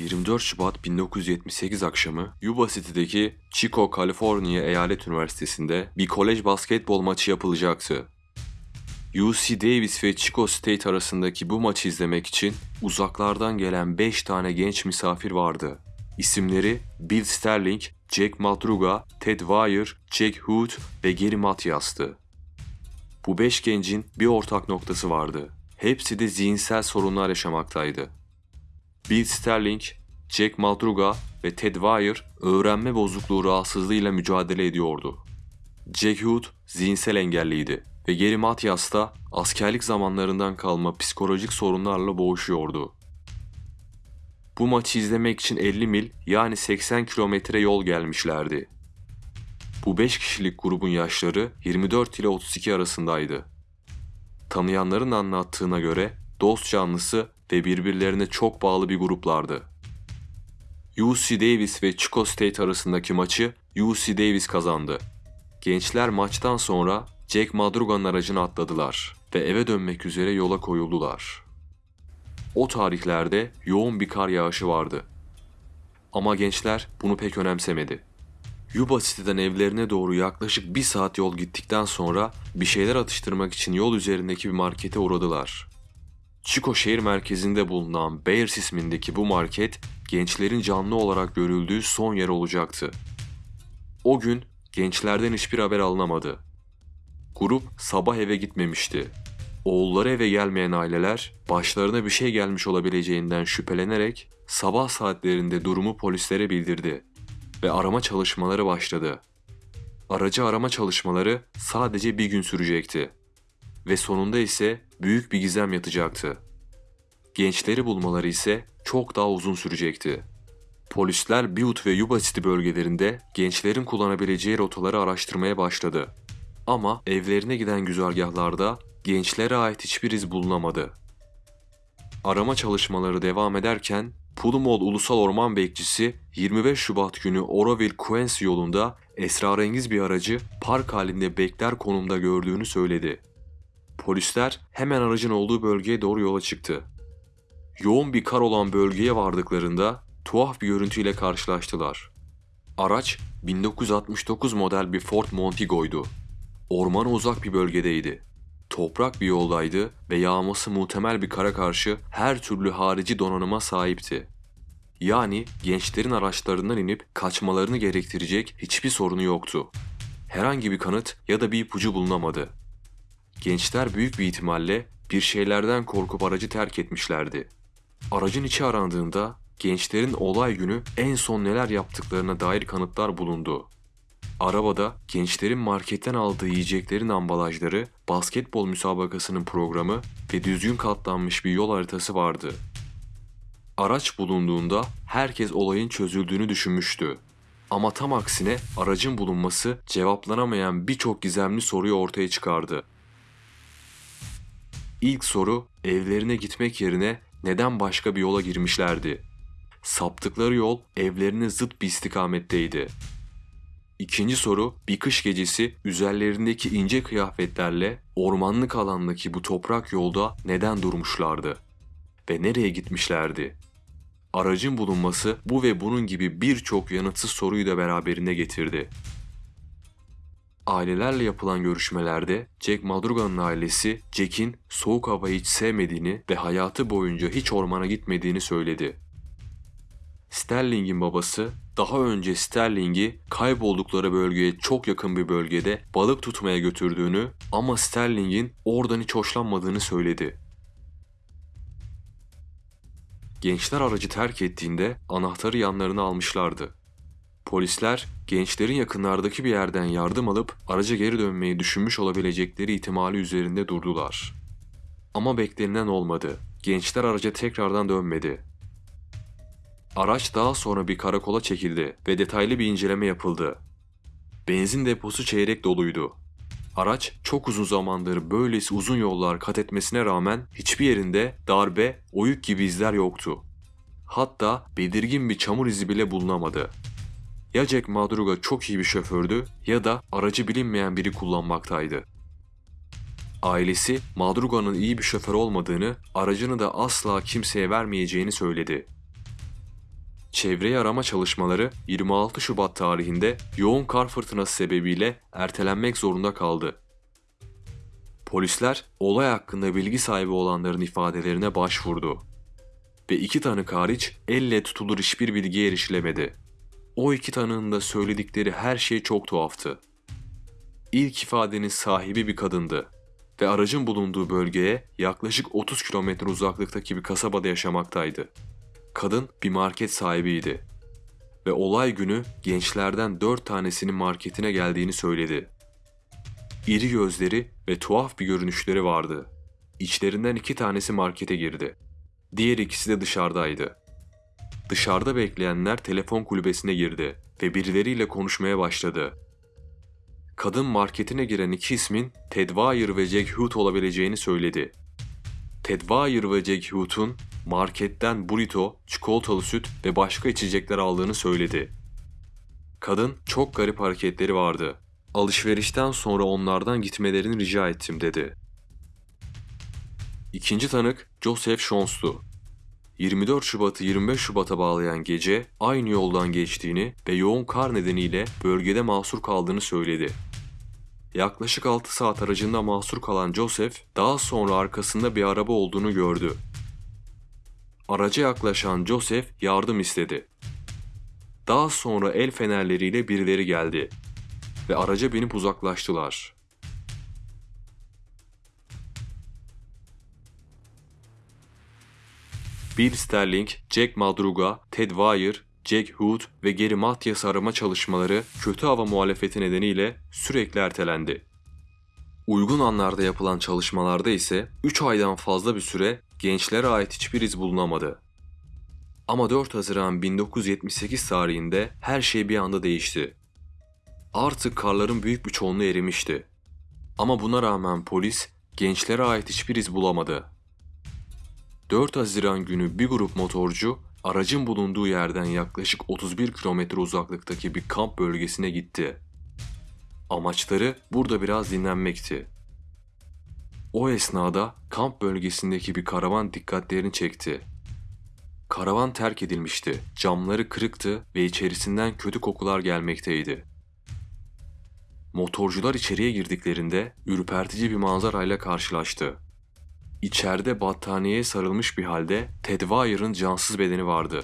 24 Şubat 1978 akşamı Yuba City'deki Chico, Kaliforniya Eyalet Üniversitesi'nde bir kolej basketbol maçı yapılacaktı. UC Davis ve Chico State arasındaki bu maçı izlemek için uzaklardan gelen 5 tane genç misafir vardı. İsimleri Bill Sterling, Jack Madruga, Ted Weir, Jack Hood ve Gary Matyas'tı. Bu 5 gencin bir ortak noktası vardı. Hepsi de zihinsel sorunlar yaşamaktaydı. Bill Sterling, Jack Madruga ve Ted Weir öğrenme bozukluğu rahatsızlığıyla mücadele ediyordu. Jack Hood zihinsel engelliydi ve Gary Matyas da askerlik zamanlarından kalma psikolojik sorunlarla boğuşuyordu. Bu maçı izlemek için 50 mil yani 80 kilometre yol gelmişlerdi. Bu 5 kişilik grubun yaşları 24 ile 32 arasındaydı. Tanıyanların anlattığına göre dost canlısı ve birbirlerine çok bağlı bir gruplardı. UC Davis ve Chico State arasındaki maçı UC Davis kazandı. Gençler maçtan sonra Jack Madruga'nın aracına atladılar ve eve dönmek üzere yola koyuldular. O tarihlerde yoğun bir kar yağışı vardı. Ama gençler bunu pek önemsemedi. Yuba City'den evlerine doğru yaklaşık bir saat yol gittikten sonra bir şeyler atıştırmak için yol üzerindeki bir markete uğradılar. Chico şehir merkezinde bulunan Bears ismindeki bu market gençlerin canlı olarak görüldüğü son yer olacaktı. O gün gençlerden hiçbir haber alınamadı. Grup sabah eve gitmemişti. Oğulları eve gelmeyen aileler başlarına bir şey gelmiş olabileceğinden şüphelenerek sabah saatlerinde durumu polislere bildirdi ve arama çalışmaları başladı. Aracı arama çalışmaları sadece bir gün sürecekti ve sonunda ise büyük bir gizem yatacaktı. Gençleri bulmaları ise çok daha uzun sürecekti. Polisler Butte ve Yuba City bölgelerinde gençlerin kullanabileceği rotaları araştırmaya başladı. Ama evlerine giden güzergahlarda gençlere ait hiçbir iz bulunamadı. Arama çalışmaları devam ederken Pulumol Ulusal Orman Bekçisi 25 Şubat günü Oroville Quincy yolunda esrarengiz bir aracı park halinde bekler konumda gördüğünü söyledi. Polisler hemen aracın olduğu bölgeye doğru yola çıktı. Yoğun bir kar olan bölgeye vardıklarında tuhaf bir görüntüyle karşılaştılar. Araç 1969 model bir Ford Montigo'ydu. Ormana uzak bir bölgedeydi. Toprak bir yoldaydı ve yağması muhtemel bir kara karşı her türlü harici donanıma sahipti. Yani gençlerin araçlarından inip kaçmalarını gerektirecek hiçbir sorunu yoktu. Herhangi bir kanıt ya da bir ipucu bulunamadı. Gençler büyük bir ihtimalle bir şeylerden korkup aracı terk etmişlerdi. Aracın içi arandığında gençlerin olay günü en son neler yaptıklarına dair kanıtlar bulundu. Arabada gençlerin marketten aldığı yiyeceklerin ambalajları, basketbol müsabakasının programı ve düzgün katlanmış bir yol haritası vardı. Araç bulunduğunda herkes olayın çözüldüğünü düşünmüştü. Ama tam aksine aracın bulunması cevaplanamayan birçok gizemli soruyu ortaya çıkardı. İlk soru evlerine gitmek yerine neden başka bir yola girmişlerdi? Saptıkları yol evlerine zıt bir istikametteydi. İkinci soru bir kış gecesi üzerlerindeki ince kıyafetlerle ormanlık alandaki bu toprak yolda neden durmuşlardı? Ve nereye gitmişlerdi? Aracın bulunması bu ve bunun gibi birçok yanıtsız soruyu da beraberine getirdi. Ailelerle yapılan görüşmelerde Jack Madruga'nın ailesi Jack'in soğuk havayı hiç sevmediğini ve hayatı boyunca hiç ormana gitmediğini söyledi. Sterling'in babası daha önce Sterling'i kayboldukları bölgeye çok yakın bir bölgede balık tutmaya götürdüğünü ama Sterling'in oradan hiç hoşlanmadığını söyledi. Gençler aracı terk ettiğinde anahtarı yanlarına almışlardı. Polisler gençlerin yakınlardaki bir yerden yardım alıp araca geri dönmeyi düşünmüş olabilecekleri ihtimali üzerinde durdular. Ama beklenilen olmadı. Gençler araca tekrardan dönmedi. Araç daha sonra bir karakola çekildi ve detaylı bir inceleme yapıldı. Benzin deposu çeyrek doluydu. Araç çok uzun zamandır böylesi uzun yollar kat etmesine rağmen hiçbir yerinde darbe, oyuk gibi izler yoktu. Hatta belirgin bir çamur izi bile bulunamadı. Ya Jack Madruga çok iyi bir şofördü ya da aracı bilinmeyen biri kullanmaktaydı. Ailesi Madruga'nın iyi bir şoför olmadığını, aracını da asla kimseye vermeyeceğini söyledi. Çevreyi arama çalışmaları 26 Şubat tarihinde yoğun kar fırtınası sebebiyle ertelenmek zorunda kaldı. Polisler olay hakkında bilgi sahibi olanların ifadelerine başvurdu. Ve iki tanık hariç elle tutulur hiçbir bilgiye erişilemedi. O iki tanığın da söyledikleri her şey çok tuhaftı. İlk ifadenin sahibi bir kadındı ve aracın bulunduğu bölgeye yaklaşık 30 kilometre uzaklıktaki bir kasabada yaşamaktaydı. Kadın bir market sahibiydi ve olay günü gençlerden 4 tanesinin marketine geldiğini söyledi. İri gözleri ve tuhaf bir görünüşleri vardı. İçlerinden iki tanesi markete girdi. Diğer ikisi de dışarıdaydı. Dışarıda bekleyenler telefon kulübesine girdi ve birileriyle konuşmaya başladı. Kadın marketine giren iki ismin Ted Wire ve Jack Hoot olabileceğini söyledi. Ted Wire ve Jack Hoot'un marketten burrito, çikolatalı süt ve başka içecekler aldığını söyledi. Kadın çok garip hareketleri vardı. Alışverişten sonra onlardan gitmelerini rica ettim dedi. İkinci tanık Joseph Shons'tu. 24 Şubat'ı 25 Şubat'a bağlayan gece aynı yoldan geçtiğini ve yoğun kar nedeniyle bölgede mahsur kaldığını söyledi. Yaklaşık 6 saat aracında mahsur kalan Joseph daha sonra arkasında bir araba olduğunu gördü. Araca yaklaşan Joseph yardım istedi. Daha sonra el fenerleriyle birileri geldi ve araca binip uzaklaştılar. Bill Sterling, Jack Madruga, Ted Wire, Jack Hood ve Gary Mathias arama çalışmaları kötü hava muhalefeti nedeniyle sürekli ertelendi. Uygun anlarda yapılan çalışmalarda ise 3 aydan fazla bir süre gençlere ait hiçbir iz bulunamadı. Ama 4 Haziran 1978 tarihinde her şey bir anda değişti. Artık karların büyük bir çoğunluğu erimişti. Ama buna rağmen polis gençlere ait hiçbir iz bulamadı. 4 Haziran günü bir grup motorcu aracın bulunduğu yerden yaklaşık 31 kilometre uzaklıktaki bir kamp bölgesine gitti. Amaçları burada biraz dinlenmekti. O esnada kamp bölgesindeki bir karavan dikkatlerini çekti. Karavan terk edilmişti, camları kırıktı ve içerisinden kötü kokular gelmekteydi. Motorcular içeriye girdiklerinde ürpertici bir manzarayla karşılaştı. İçeride battaniyeye sarılmış bir halde Ted Wire'ın cansız bedeni vardı.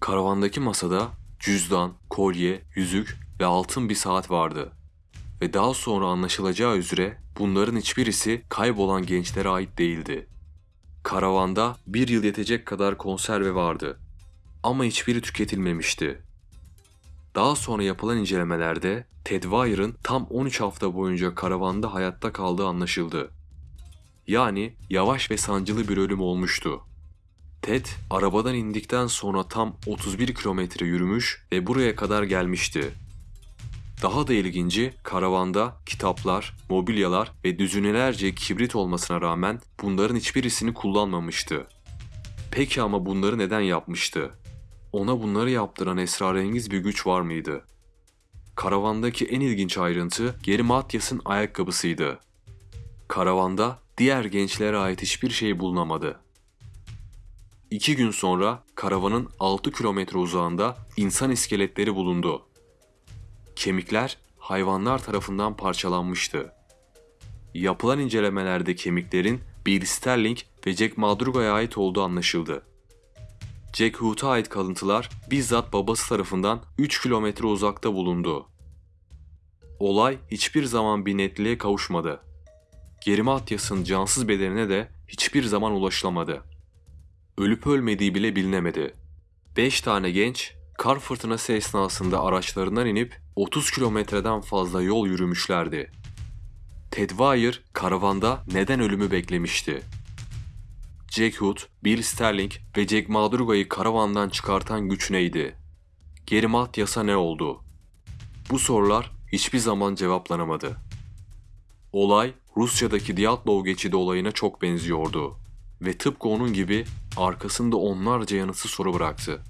Karavandaki masada cüzdan, kolye, yüzük ve altın bir saat vardı. Ve daha sonra anlaşılacağı üzere bunların hiçbirisi kaybolan gençlere ait değildi. Karavanda bir yıl yetecek kadar konserve vardı. Ama hiçbiri tüketilmemişti. Daha sonra yapılan incelemelerde Ted Wire'ın tam 13 hafta boyunca karavanda hayatta kaldığı anlaşıldı. Yani yavaş ve sancılı bir ölüm olmuştu. Ted arabadan indikten sonra tam 31 kilometre yürümüş ve buraya kadar gelmişti. Daha da ilginci karavanda kitaplar, mobilyalar ve düzinelerce kibrit olmasına rağmen bunların hiçbirisini kullanmamıştı. Peki ama bunları neden yapmıştı? Ona bunları yaptıran esrarengiz bir güç var mıydı? Karavandaki en ilginç ayrıntı Geri Matyas'ın ayakkabısıydı. Karavanda diğer gençlere ait hiçbir şey bulunamadı. İki gün sonra karavanın 6 kilometre uzağında insan iskeletleri bulundu. Kemikler hayvanlar tarafından parçalanmıştı. Yapılan incelemelerde kemiklerin Bill Sterling ve Jack Madruga'ya ait olduğu anlaşıldı. Jack Hoot'a ait kalıntılar bizzat babası tarafından 3 kilometre uzakta bulundu. Olay hiçbir zaman bir netliğe kavuşmadı. Geri Matyas'ın cansız bedenine de hiçbir zaman ulaşılamadı. Ölüp ölmediği bile bilinemedi. 5 tane genç kar fırtınası esnasında araçlarından inip 30 kilometreden fazla yol yürümüşlerdi. Ted Wire karavanda neden ölümü beklemişti? Jack Hood, Bill Sterling ve Jack Madruga'yı karavandan çıkartan güç neydi? Geri Matyas'a ne oldu? Bu sorular hiçbir zaman cevaplanamadı. Olay Rusya'daki Dyatlov geçidi olayına çok benziyordu ve tıpkı onun gibi arkasında onlarca yanıtsız soru bıraktı.